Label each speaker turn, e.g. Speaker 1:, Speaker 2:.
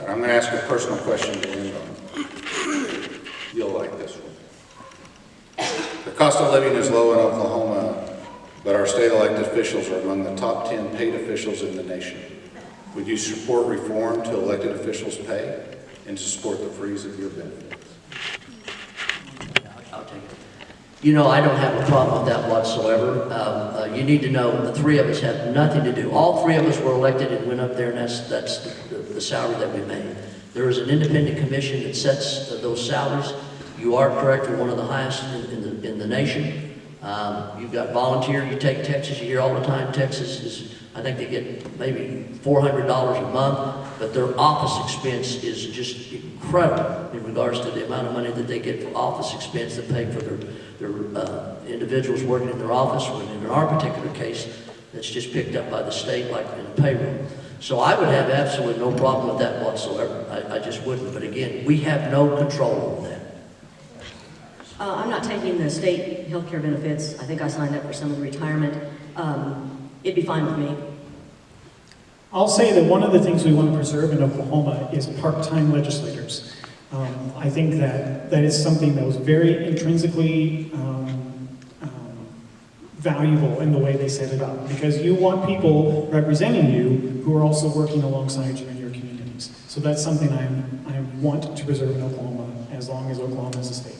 Speaker 1: And I'm going to ask a personal question to end on. You'll like this one. The cost of living is low in Oklahoma, but our state elected officials are among the top 10 paid officials in the nation. Would you support reform to elected officials' pay and to support the freeze of your benefits?
Speaker 2: I'll take it. You know, I don't have a problem with that whatsoever. Um, uh, You need to know, the three of us have nothing to do. All three of us were elected and went up there, and that's, that's the the salary that we made. There is an independent commission that sets uh, those salaries. You are correct, we're one of the highest in in the, in the nation. Um, You've got volunteer, you take Texas, you hear all the time, Texas is, I think they get maybe $400 a month, but their office expense is just incredible in regards to the amount of money that they get for office expense to pay for their, their uh, individuals working in their office, when in our particular case, that's just picked up by the state like in the payroll. So I would have absolutely no problem with that whatsoever. I, I just wouldn't. But again, we have no control over that.
Speaker 3: Uh, I'm not taking the state healthcare benefits. I think I signed up for some of the retirement. Um, it'd be fine with me.
Speaker 4: I'll say that one of the things we want to preserve in Oklahoma is part-time legislators. Um, I think that that is something that was very intrinsically um, um, valuable in the way they set it up, because you want people representing you who are also working alongside you in your communities. So that's something I'm, I want to preserve in Oklahoma as long as Oklahoma is a state.